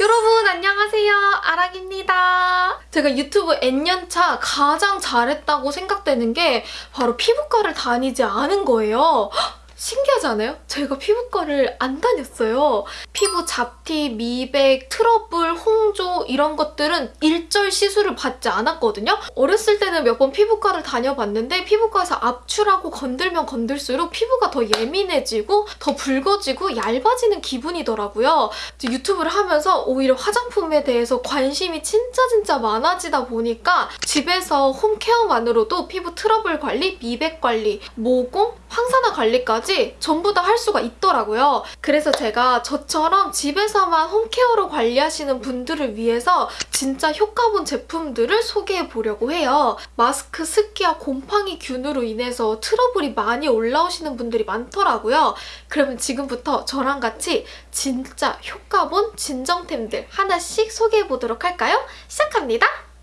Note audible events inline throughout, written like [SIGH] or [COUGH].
여러분 안녕하세요. 아랑입니다. 제가 유튜브 N년차 가장 잘했다고 생각되는 게 바로 피부과를 다니지 않은 거예요. 헉, 신기하지 않아요? 제가 피부과를 안 다녔어요. 피부 잡티, 미백, 트러블, 홍조 이런 것들은 일절 시술을 받지 않았거든요. 어렸을 때는 몇 번 피부과를 다녀봤는데 피부과에서 압출하고 건들면 건들수록 피부가 더 예민해지고 더 붉어지고 얇아지는 기분이더라고요. 유튜브를 하면서 오히려 화장품에 대해서 관심이 진짜 진짜 많아지다 보니까 집에서 홈케어만으로도 피부 트러블 관리, 미백 관리, 모공, 항산화 관리까지 전부 다 할 수가 있더라고요. 그래서 제가 저처럼 집에서만 홈케어로 관리하시는 분들을 위해서 진짜 효과본 제품들을 소개해보려고 해요. 마스크 습기와 곰팡이 균으로 인해서 트러블이 많이 올라오시는 분들이 많더라고요. 그러면 지금부터 저랑 같이 진짜 효과본 진정템들 하나씩 소개해보도록 할까요? 시작합니다.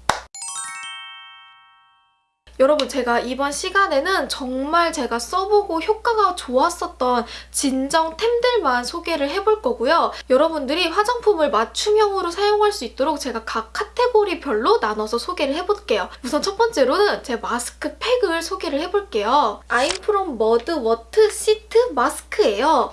여러분 제가 이번 시간에는 정말 제가 써보고 효과가 좋았었던 진정템들만 소개를 해볼 거고요. 여러분들이 화장품을 맞춤형으로 사용할 수 있도록 제가 각 카테고리 별로 나눠서 소개를 해볼게요. 우선 첫 번째로는 제 마스크 팩을 소개를 해볼게요. 아임프롬 머그워트 시트 마스크예요.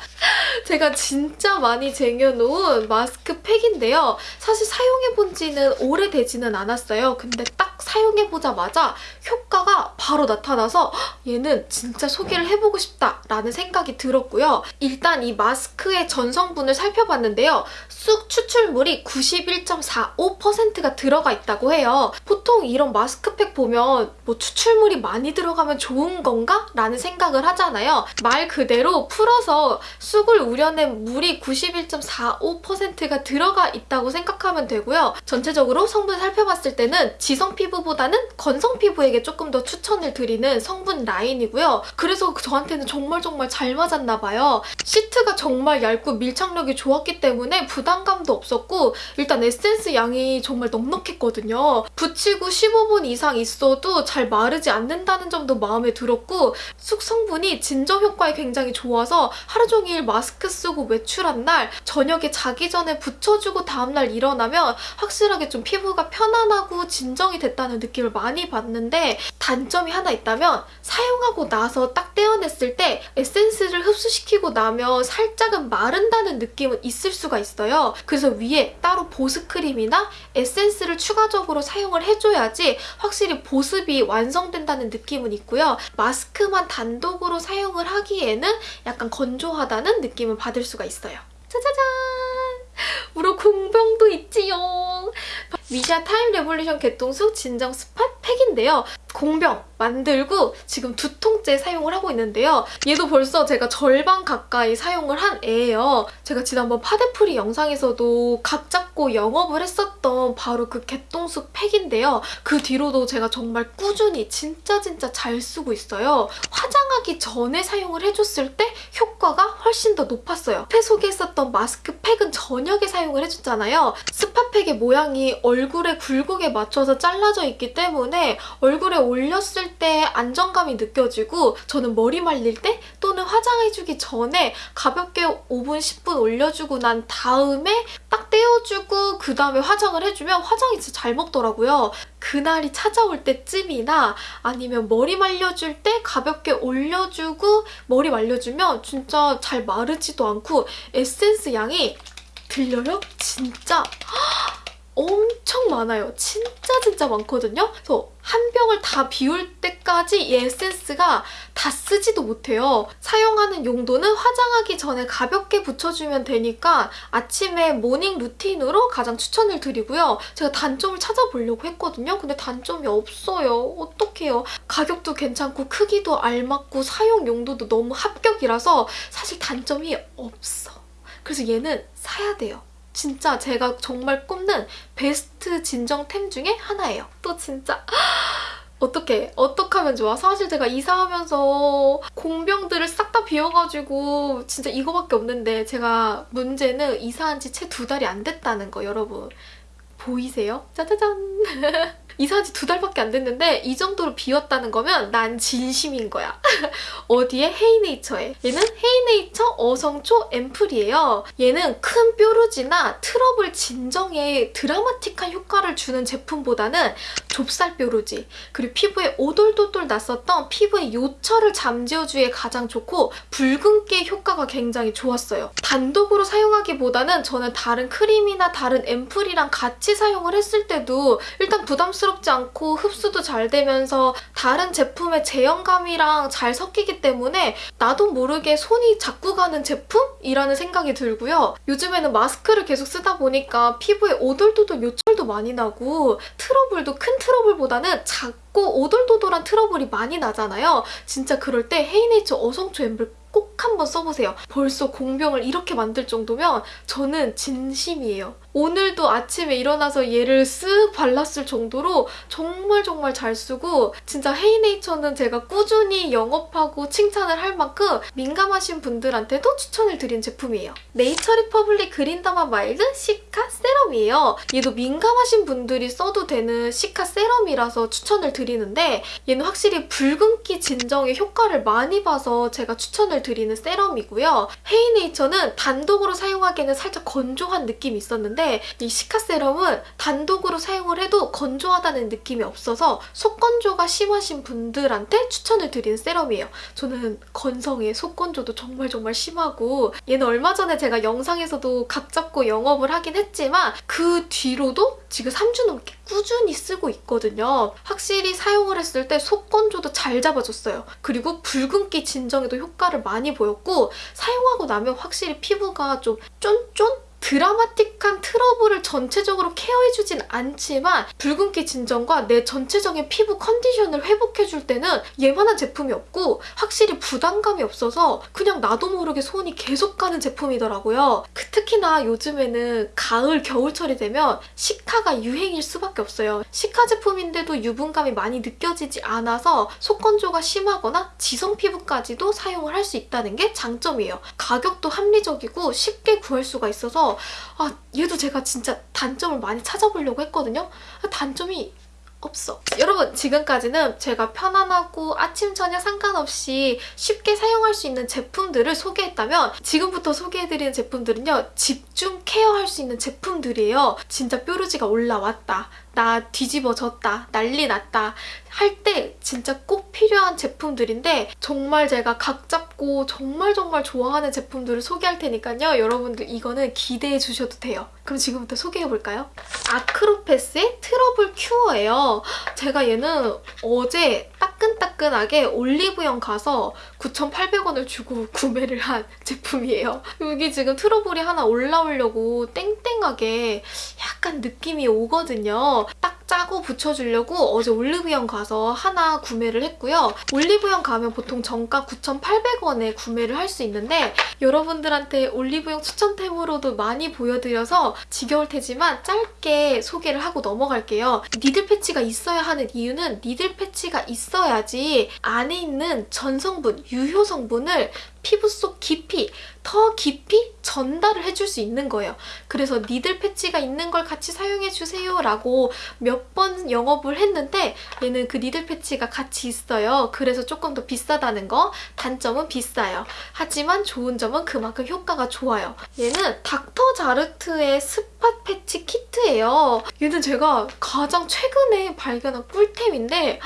제가 진짜 많이 쟁여놓은 마스크 팩인데요. 사실 사용해본 지는 오래되지는 않았어요. 근데 딱 사용해보자마자 효과가 바로 나타나서 [GASPS] 얘는 진짜 소개를 해보고 싶다라는 생각이 들었고요. 일단 이 마스크의 전성분을 살펴봤는데요. 쑥 추출물이 91.45%가 들어가 있다고 해요. 보통 이런 마스크팩 보면 뭐 추출물이 많이 들어가면 좋은 건가? 라는 생각을 하잖아요. 말 그대로 풀어서 쑥을 우려낸 물이 91.45%가 들어가 있다고 생각하면 되고요. 전체적으로 성분 살펴봤을 때는 지성 피부 피부보다는 건성 피부에게 조금 더 추천을 드리는 성분 라인이고요. 그래서 저한테는 정말 정말 잘 맞았나 봐요. 시트가 정말 얇고 밀착력이 좋았기 때문에 부담감도 없었고 일단 에센스 양이 정말 넉넉했거든요. 붙이고 15분 이상 있어도 잘 마르지 않는다는 점도 마음에 들었고 쑥 성분이 진정 효과에 굉장히 좋아서 하루 종일 마스크 쓰고 외출한 날 저녁에 자기 전에 붙여주고 다음날 일어나면 확실하게 좀 피부가 편안하고 진정이 됐다는 느낌을 많이 받는데 단점이 하나 있다면 사용하고 나서 딱 떼어냈을 때 에센스를 흡수시키고 나면 살짝은 마른다는 느낌은 있을 수가 있어요. 그래서 위에 따로 보습크림이나 에센스를 추가적으로 사용을 해줘야지 확실히 보습이 완성된다는 느낌은 있고요. 마스크만 단독으로 사용을 하기에는 약간 건조하다는 느낌을 받을 수가 있어요. 짜자잔! 우리 공병도 있지요. 미샤 타임 레볼루션 개똥쑥 진정 스팟 팩인데요. 공병 만들고 지금 두 통째 사용을 하고 있는데요. 얘도 벌써 제가 절반 가까이 사용을 한 애예요. 제가 지난번 파데프리 영상에서도 각 잡고 영업을 했었던 바로 그 개똥쑥 팩인데요. 그 뒤로도 제가 정말 꾸준히 진짜 진짜 잘 쓰고 있어요. 화장하기 전에 사용을 해줬을 때 효과가 훨씬 더 높았어요. 앞에 소개했었던 마스크 팩은 저녁에 사용을 해줬잖아요. 스팟팩의 모양이 얼굴에 굴곡에 맞춰서 잘라져 있기 때문에 얼굴에 올렸을 때 안정감이 느껴지고 저는 머리 말릴 때 또는 화장해주기 전에 가볍게 5분, 10분 올려주고 난 다음에 딱 떼어주고 그 다음에 화장을 해주면 화장이 진짜 잘 먹더라고요. 그날이 찾아올 때쯤이나 아니면 머리 말려줄 때 가볍게 올려주고 머리 말려주면 진짜 잘 마르지도 않고 에센스 양이 들려요? 진짜 엄청 많아요. 진짜 진짜 많거든요. 그래서 한 병을 다 비울 때까지 이 에센스가 다 쓰지도 못해요. 사용하는 용도는 화장하기 전에 가볍게 붙여주면 되니까 아침에 모닝 루틴으로 가장 추천을 드리고요. 제가 단점을 찾아보려고 했거든요. 근데 단점이 없어요. 어떡해요. 가격도 괜찮고 크기도 알맞고 사용 용도도 너무 합격이라서 사실 단점이 없어. 그래서 얘는 사야 돼요. 진짜 제가 정말 꼽는 베스트 진정템 중에 하나예요. 또 진짜 [GASPS] 어떻게 어떻게 하면 좋아? 사실 제가 이사하면서 공병들을 싹 다 비워가지고 진짜 이거밖에 없는데 제가 문제는 이사한 지 채 두 달이 안 됐다는 거 여러분 보이세요? 짜자잔 [LAUGHS] 이사한 지 두 달밖에 안 됐는데 이 정도로 비웠다는 거면 난 진심인 거야. [LAUGHS] 어디에? 헤이네이처에. 얘는 헤이네이처 어성초 앰플이에요. 얘는 큰 뾰루지나 트러블 진정에 드라마틱한 효과를 주는 제품보다는 좁쌀 뾰루지 그리고 피부에 오돌도돌 났었던 피부의 요철을 잠재워주기에 가장 좋고 붉은기 효과가 굉장히 좋았어요. 단독으로 사용하기보다는 저는 다른 크림이나 다른 앰플이랑 같이 사용을 했을 때도 일단 부담스럽지 않고 흡수도 잘 되면서 다른 제품의 제형감이랑 잘 섞이기 때문에 나도 모르게 손이 자꾸 가는 제품이라는 생각이 들고요. 요즘에는 마스크를 계속 쓰다 보니까 피부에 오돌도돌 요철도 많이 나고 트러블도 큰 트러블보다는 작고 오돌도돌한 트러블이 많이 나잖아요. 진짜 그럴 때 헤이네이처 어성초 앰플 꼭 한번 써보세요. 벌써 공병을 이렇게 만들 정도면 저는 진심이에요. 오늘도 아침에 일어나서 얘를 쓱 발랐을 정도로 정말 정말 잘 쓰고 진짜 헤이네이처는 제가 꾸준히 영업하고 칭찬을 할 만큼 민감하신 분들한테도 추천을 드린 제품이에요. 네이처 리퍼블릭 그린더마 마일드 시카 세럼이에요. 얘도 민감하신 분들이 써도 되는 시카 세럼이라서 추천을 드리는데 얘는 확실히 붉은기 진정에 효과를 많이 봐서 제가 추천을 드리는 세럼이고요. 헤이네이처는 단독으로 사용하기에는 살짝 건조한 느낌이 있었는데 이 시카 세럼은 단독으로 사용을 해도 건조하다는 느낌이 없어서 속건조가 심하신 분들한테 추천을 드리는 세럼이에요. 저는 건성에 속건조도 정말 정말 심하고 얘는 얼마 전에 제가 영상에서도 각 잡고 영업을 하긴 했지만 그 뒤로도 지금 3주 넘게 꾸준히 쓰고 있거든요. 확실히 사용을 했을 때 속건조도 잘 잡아줬어요. 그리고 붉은기 진정에도 효과를 많이 보였고 사용하고 나면 확실히 피부가 좀 쫀쫀? 드라마틱한 트러블을 전체적으로 케어해주진 않지만 붉은기 진정과 내 전체적인 피부 컨디션을 회복해줄 때는 얘만한 제품이 없고 확실히 부담감이 없어서 그냥 나도 모르게 손이 계속 가는 제품이더라고요. 그 특히나 요즘에는 가을, 겨울철이 되면 시카가 유행일 수밖에 없어요. 시카 제품인데도 유분감이 많이 느껴지지 않아서 속건조가 심하거나 지성 피부까지도 사용을 할 수 있다는 게 장점이에요. 가격도 합리적이고 쉽게 구할 수가 있어서 아 얘도 제가 진짜 단점을 많이 찾아보려고 했거든요. 단점이 없어. 여러분 지금까지는 제가 편안하고 아침 저녁 상관없이 쉽게 사용할 수 있는 제품들을 소개했다면 지금부터 소개해드리는 제품들은요. 집중 케어할 수 있는 제품들이에요. 진짜 뾰루지가 올라왔다. 나 뒤집어졌다. 난리 났다. 할 때 진짜 꼭 필요한 제품들인데 정말 제가 각 잡고 정말 정말 좋아하는 제품들을 소개할 테니까요. 여러분들 이거는 기대해 주셔도 돼요. 그럼 지금부터 소개해볼까요? 아크로패스의 트러블 큐어예요. 제가 얘는 어제 따끈따끈하게 올리브영 가서 9,800원을 주고 [LAUGHS] 구매를 한 제품이에요. 여기 지금 트러블이 하나 올라오려고 땡땡하게 약간 느낌이 오거든요. 딱 짜고 붙여주려고 어제 올리브영 가서 하나 구매를 했고요. 올리브영 가면 보통 정가 9,800원에 구매를 할 수 있는데 여러분들한테 올리브영 추천템으로도 많이 보여드려서 지겨울 테지만 짧게 소개를 하고 넘어갈게요. needle patch가 있어야 하는 이유는 needle patch가 있어야지 안에 있는 전성분, 유효 성분을 피부 속 깊이, 더 깊이 전달을 해줄 수 있는 거예요. 그래서 니들 패치가 있는 걸 같이 사용해주세요 라고 몇 번 영업을 했는데 얘는 그 니들 패치가 같이 있어요. 그래서 조금 더 비싸다는 거 단점은 비싸요. 하지만 좋은 점은 그만큼 효과가 좋아요. 얘는 닥터 자르트의 스팟 패치 키트예요. 얘는 제가 가장 최근에 발견한 꿀템인데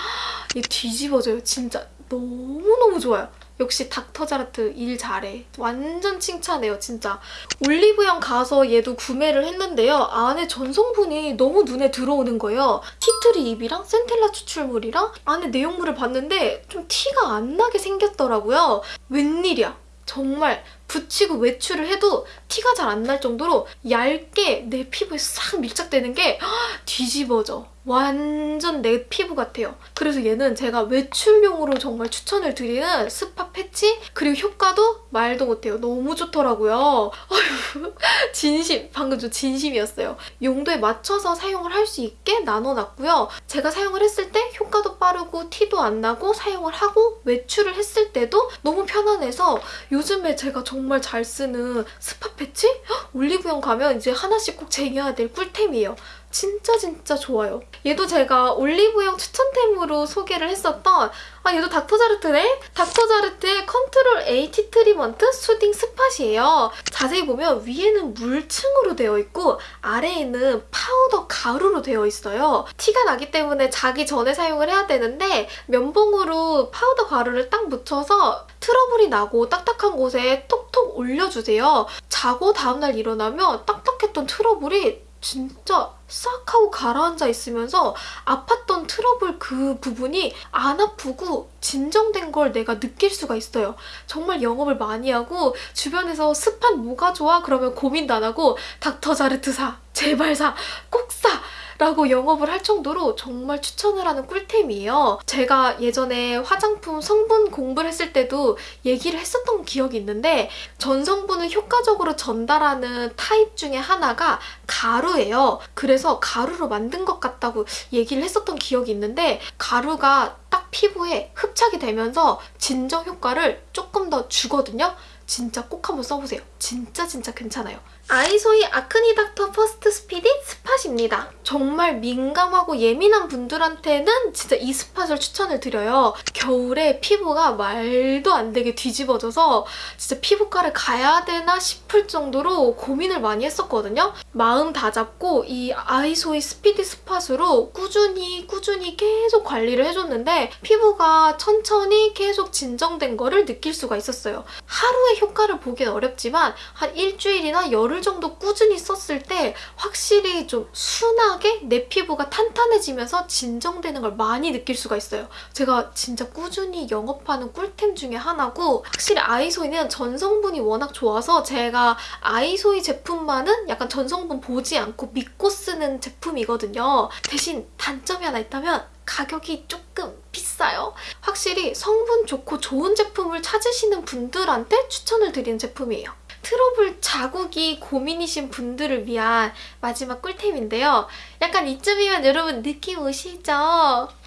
얘 뒤집어져요. 진짜 너무너무 좋아요. 역시 닥터자르트 일 잘해. 완전 칭찬해요, 진짜. 올리브영 가서 얘도 구매를 했는데요. 안에 전성분이 너무 눈에 들어오는 거예요. 티트리 잎이랑 센텔라 추출물이랑 안에 내용물을 봤는데 좀 티가 안 나게 생겼더라고요. 웬일이야. 정말 붙이고 외출을 해도 티가 잘 안 날 정도로 얇게 내 피부에 싹 밀착되는 게 뒤집어져. 완전 내 피부 같아요. 그래서 얘는 제가 외출용으로 정말 추천을 드리는 spot patch 그리고 효과도 말도 못해요. 너무 좋더라고요. [LAUGHS] 진심, 방금 저 진심이었어요. 용도에 맞춰서 사용을 할 수 있게 나눠놨고요. 제가 사용을 했을 때 효과도 빠르고 티도 안 나고 사용을 하고 외출을 했을 때도 너무 편안해서 요즘에 제가 정말 잘 쓰는 spot patch? 올리브영 가면 이제 하나씩 꼭 쟁여야 될 꿀템이에요. 진짜 진짜 좋아요. 얘도 제가 올리브영 추천템으로 소개를 했었던 아 얘도 닥터자르트네? 닥터자르트의 Control A Teatreement Soothing Spot이에요. 자세히 보면 위에는 물층으로 되어 있고 아래에는 파우더 가루로 되어 있어요. 티가 나기 때문에 자기 전에 사용을 해야 되는데 면봉으로 파우더 가루를 딱 묻혀서 트러블이 나고 딱딱한 곳에 톡톡 올려주세요. 자고 다음날 일어나면 딱딱했던 트러블이 진짜 싹 하고 가라앉아 있으면서 아팠던 트러블 그 부분이 안 아프고 진정된 걸 내가 느낄 수가 있어요. 정말 영업을 많이 하고 주변에서 spot 뭐가 좋아? 그러면 고민도 안 하고 닥터 자르트 사! 제발 사! 꼭 사! 라고 영업을 할 정도로 정말 추천을 하는 꿀템이에요. 제가 예전에 화장품 성분 공부를 했을 때도 얘기를 했었던 기억이 있는데 전성분을 효과적으로 전달하는 타입 중에 하나가 가루예요. 그래서 가루로 만든 것 같다고 얘기를 했었던 기억이 있는데 가루가 딱 피부에 흡착이 되면서 진정 효과를 조금 더 주거든요. 진짜 꼭 한번 써보세요. 진짜 진짜 괜찮아요. 아이소이 아크니 닥터 퍼스트 스피디 스팟입니다. 정말 민감하고 예민한 분들한테는 진짜 이 spot을 추천을 드려요. 겨울에 피부가 말도 안 되게 뒤집어져서 진짜 피부과를 가야 되나 싶을 정도로 고민을 많이 했었거든요. 마음 다잡고 이 아이소이 스피디 스팟으로 꾸준히 꾸준히 계속 관리를 해줬는데 피부가 천천히 계속 진정된 거를 느낄 수가 있었어요. 하루의 효과를 보긴 어렵지만 한 일주일이나 열흘 정도 꾸준히 썼을 때 확실히 좀 순하게 내 피부가 탄탄해지면서 진정되는 걸 많이 느낄 수가 있어요. 제가 진짜 꾸준히 영업하는 꿀템 중에 하나고 확실히 아이소이는 전성분이 워낙 좋아서 제가 아이소이 제품만은 약간 전성분 보지 않고 믿고 쓰는 제품이거든요. 대신 단점이 하나 있다면 가격이 조금 비싸요. 확실히 성분 좋고 좋은 제품을 찾으시는 분들한테 추천을 드리는 제품이에요. 트러블 자국이 고민이신 분들을 위한 마지막 꿀템인데요. 약간 이쯤이면 여러분 느낌 오시죠?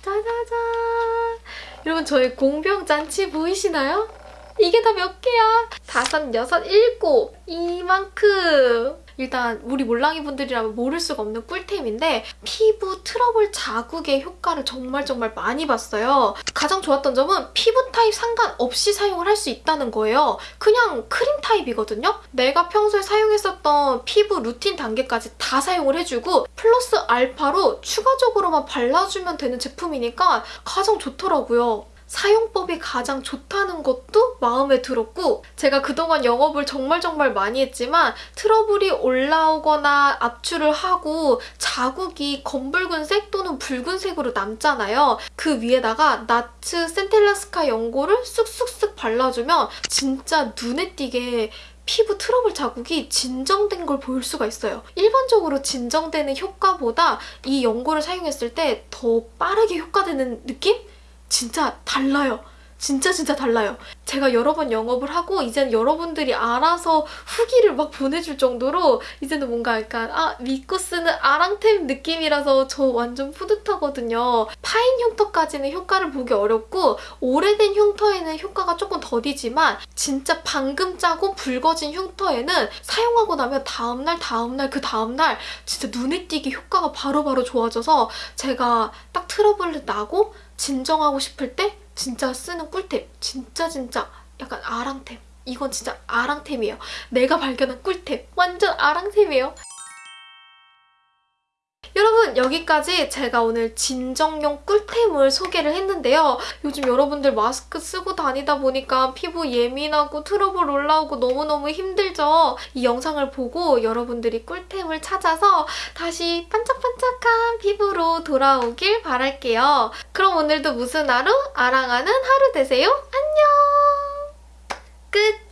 짜자잔! 여러분 저희 공병 잔치 보이시나요? 이게 다 몇 개야? 다섯, 여섯, 일곱! 이만큼! 일단 우리 몰랑이 분들이라면 모를 수가 없는 꿀템인데 피부 트러블 자국의 효과를 정말 정말 많이 봤어요. 가장 좋았던 점은 피부 타입 상관없이 사용을 할 수 있다는 거예요. 그냥 크림 타입이거든요. 내가 평소에 사용했었던 피부 루틴 단계까지 다 사용을 해주고 플러스 알파로 추가적으로만 발라주면 되는 제품이니까 가장 좋더라고요. 사용법이 가장 좋다는 것도 마음에 들었고 제가 그동안 영업을 정말 정말 많이 했지만 트러블이 올라오거나 압출을 하고 자국이 검붉은색 또는 붉은색으로 남잖아요. 그 위에다가 나츠 센텔라스카 연고를 쑥쑥쑥 발라주면 진짜 눈에 띄게 피부 트러블 자국이 진정된 걸 볼 수가 있어요. 일반적으로 진정되는 효과보다 이 연고를 사용했을 때 더 빠르게 효과되는 느낌? 진짜 달라요. 진짜 진짜 달라요. 제가 여러 번 영업을 하고 이제는 여러분들이 알아서 후기를 막 보내줄 정도로 이제는 뭔가 약간 아 믿고 쓰는 아랑템 느낌이라서 저 완전 뿌듯하거든요. 파인 흉터까지는 효과를 보기 어렵고 오래된 흉터에는 효과가 조금 더디지만 진짜 방금 짜고 붉어진 흉터에는 사용하고 나면 다음날 다음날 그 다음날 진짜 눈에 띄게 효과가 바로바로 바로 좋아져서 제가 딱 트러블 나고 진정하고 싶을 때 진짜 쓰는 꿀템. 진짜 진짜 약간 아랑템. 이건 진짜 아랑템이에요. 내가 발견한 꿀템. 완전 아랑템이에요. 여러분 여기까지 제가 오늘 진정용 꿀템을 소개를 했는데요. 요즘 여러분들 마스크 쓰고 다니다 보니까 피부 예민하고 트러블 올라오고 너무너무 힘들죠? 이 영상을 보고 여러분들이 꿀템을 찾아서 다시 반짝반짝한 피부로 돌아오길 바랄게요. 그럼 오늘도 무슨 하루? 아랑하는 하루 되세요. 안녕! 끝!